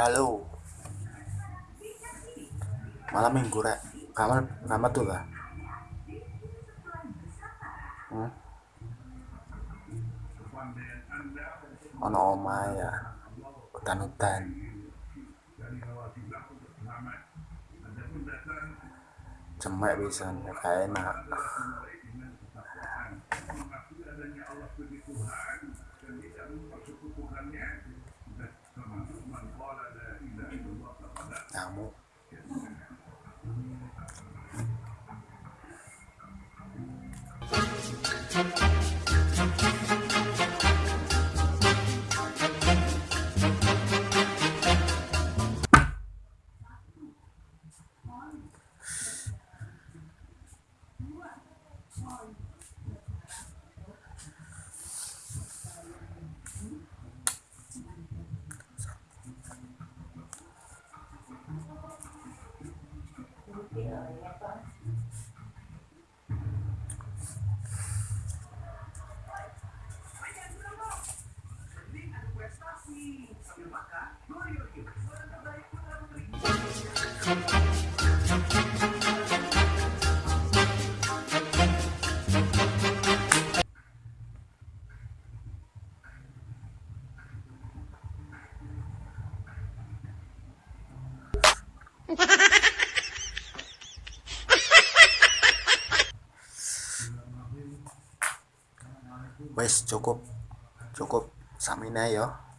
halo. Malam minggu rek. Kamar kamar tuh lah hmm? ono oma ya? Hutan-hutan. Cemek bisa kayak enak Sambil makan, Gloria wes cukup. Cukup. Samina ya